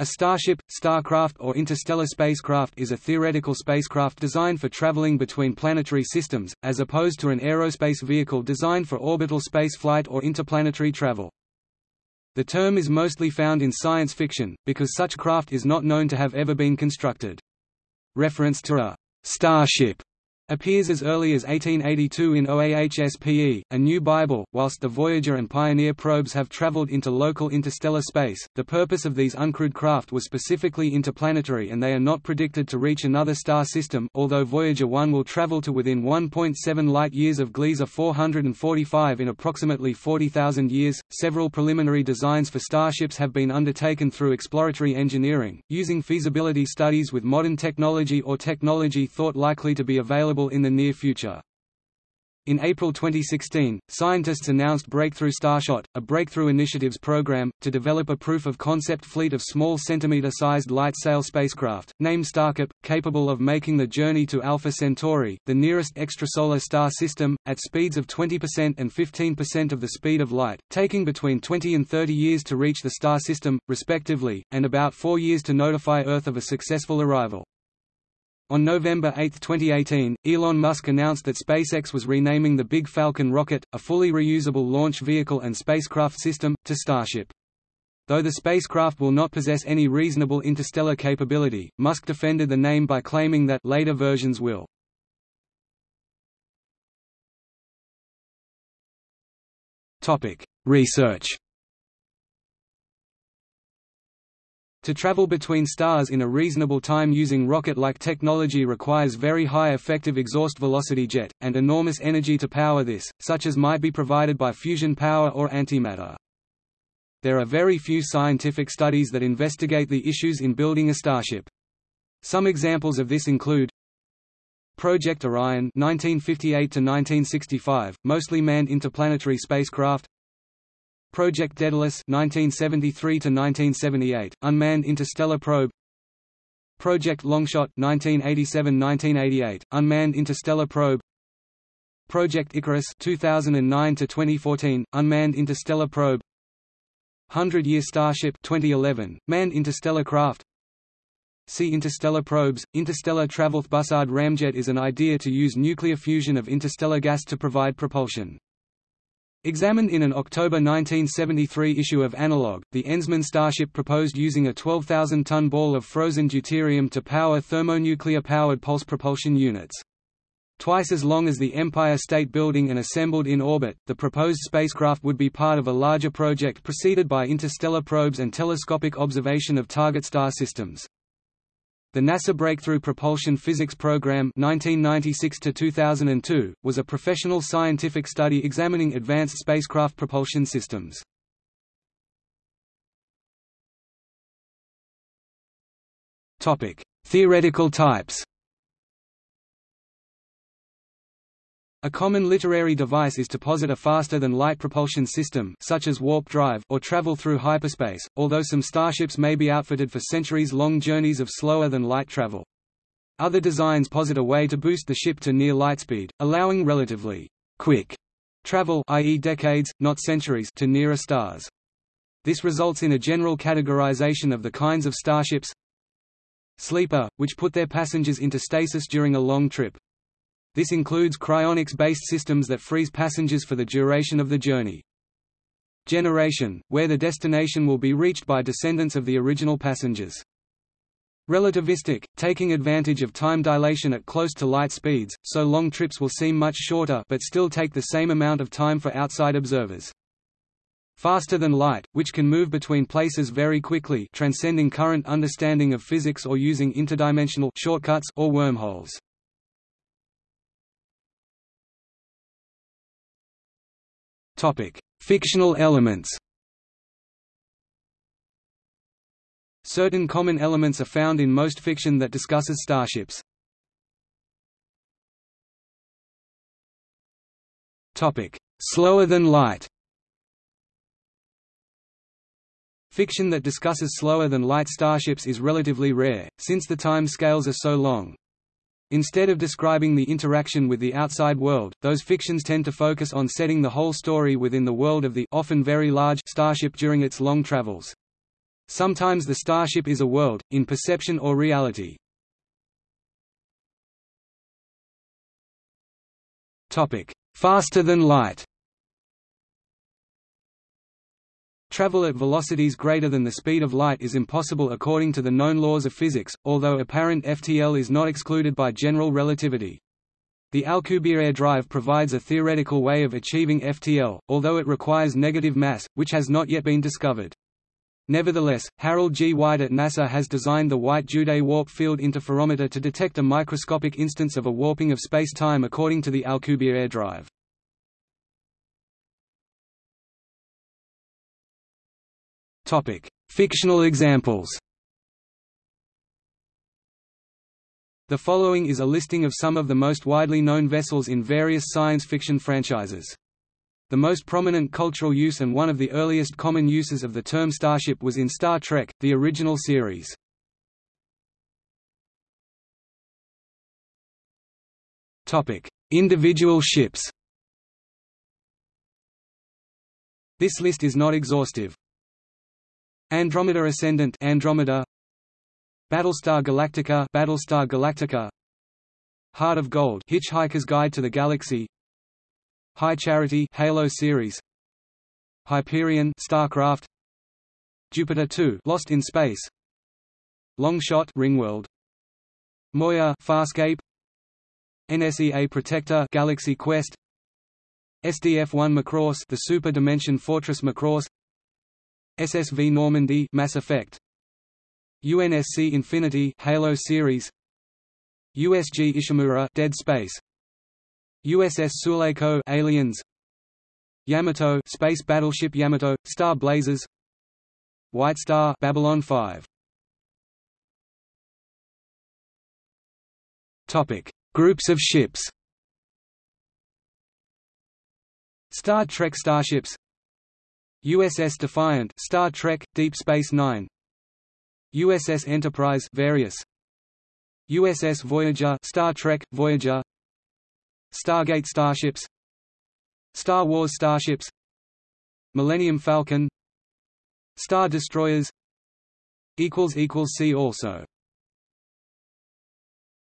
A starship, starcraft or interstellar spacecraft is a theoretical spacecraft designed for traveling between planetary systems, as opposed to an aerospace vehicle designed for orbital spaceflight or interplanetary travel. The term is mostly found in science fiction, because such craft is not known to have ever been constructed. Reference to a «starship» appears as early as 1882 in OAHSPE, A New Bible. Whilst the Voyager and Pioneer probes have traveled into local interstellar space, the purpose of these uncrewed craft was specifically interplanetary and they are not predicted to reach another star system, although Voyager 1 will travel to within 1.7 light-years of Gliese 445 in approximately 40,000 years. Several preliminary designs for starships have been undertaken through exploratory engineering, using feasibility studies with modern technology or technology thought likely to be available available in the near future. In April 2016, scientists announced Breakthrough Starshot, a Breakthrough Initiatives program, to develop a proof-of-concept fleet of small centimeter-sized light-sail spacecraft, named StarChip, capable of making the journey to Alpha Centauri, the nearest extrasolar star system, at speeds of 20% and 15% of the speed of light, taking between 20 and 30 years to reach the star system, respectively, and about four years to notify Earth of a successful arrival. On November 8, 2018, Elon Musk announced that SpaceX was renaming the Big Falcon rocket, a fully reusable launch vehicle and spacecraft system, to Starship. Though the spacecraft will not possess any reasonable interstellar capability, Musk defended the name by claiming that later versions will. Research To travel between stars in a reasonable time using rocket-like technology requires very high effective exhaust velocity jet, and enormous energy to power this, such as might be provided by fusion power or antimatter. There are very few scientific studies that investigate the issues in building a starship. Some examples of this include Project Orion 1958 1965, mostly manned interplanetary spacecraft Project Daedalus 1973 to 1978, unmanned interstellar probe Project Longshot 1987–1988, unmanned interstellar probe Project Icarus 2009 to 2014, unmanned interstellar probe Hundred-Year Starship 2011, manned interstellar craft See Interstellar probes. Interstellar Travel Bussard Ramjet is an idea to use nuclear fusion of interstellar gas to provide propulsion. Examined in an October 1973 issue of Analog, the Enzmann Starship proposed using a 12,000-ton ball of frozen deuterium to power thermonuclear-powered pulse propulsion units. Twice as long as the Empire State Building and assembled in orbit, the proposed spacecraft would be part of a larger project preceded by interstellar probes and telescopic observation of target star systems. The NASA Breakthrough Propulsion Physics Program 1996 was a professional scientific study examining advanced spacecraft propulsion systems. Theoretical types A common literary device is to posit a faster-than-light propulsion system such as warp drive or travel through hyperspace, although some starships may be outfitted for centuries-long journeys of slower-than-light travel. Other designs posit a way to boost the ship to near lightspeed, allowing relatively quick travel i.e. decades, not centuries to nearer stars. This results in a general categorization of the kinds of starships Sleeper, which put their passengers into stasis during a long trip. This includes cryonics-based systems that freeze passengers for the duration of the journey. Generation, where the destination will be reached by descendants of the original passengers. Relativistic, taking advantage of time dilation at close to light speeds, so long trips will seem much shorter but still take the same amount of time for outside observers. Faster than light, which can move between places very quickly transcending current understanding of physics or using interdimensional shortcuts or wormholes. Topic: Fictional elements. Certain common elements are found in most fiction that discusses starships. Topic: Slower than light. Fiction that discusses slower than light starships is relatively rare, since the time scales are so long. Instead of describing the interaction with the outside world, those fictions tend to focus on setting the whole story within the world of the often very large starship during its long travels. Sometimes the starship is a world, in perception or reality. Faster than light Travel at velocities greater than the speed of light is impossible according to the known laws of physics, although apparent FTL is not excluded by general relativity. The Alcubierre drive provides a theoretical way of achieving FTL, although it requires negative mass, which has not yet been discovered. Nevertheless, Harold G. White at NASA has designed the White-Juday warp field interferometer to detect a microscopic instance of a warping of space-time according to the Alcubierre drive. Fictional examples The following is a listing of some of the most widely known vessels in various science fiction franchises. The most prominent cultural use and one of the earliest common uses of the term starship was in Star Trek, the original series. Individual ships This list is not exhaustive. Andromeda Ascendant Andromeda. Battlestar Galactica Battlestar Galactica. Heart of Gold Hitchhiker's Guide to the Galaxy. High Charity Halo series. Hyperion Starcraft. Jupiter 2 Lost in Space. Longshot Ringworld. Moya Farscape. NSEA Protector Galaxy Quest. SDF-1 Macross the Super Dimension Fortress Macross SSV Normandy Mass Effect. UNSC Infinity Halo series. USG Ishimura Dead Space. USS Sulaco Aliens. Yamato Space Battleship Yamato Star Blazers. White Star Babylon 5 Topic. Groups of ships. Star Trek starships USS Defiant Star Trek Deep Space 9 USS Enterprise various. USS Voyager Star Trek Voyager. Stargate starships. Star Wars starships. Millennium Falcon. Star Destroyers. Equals equals see also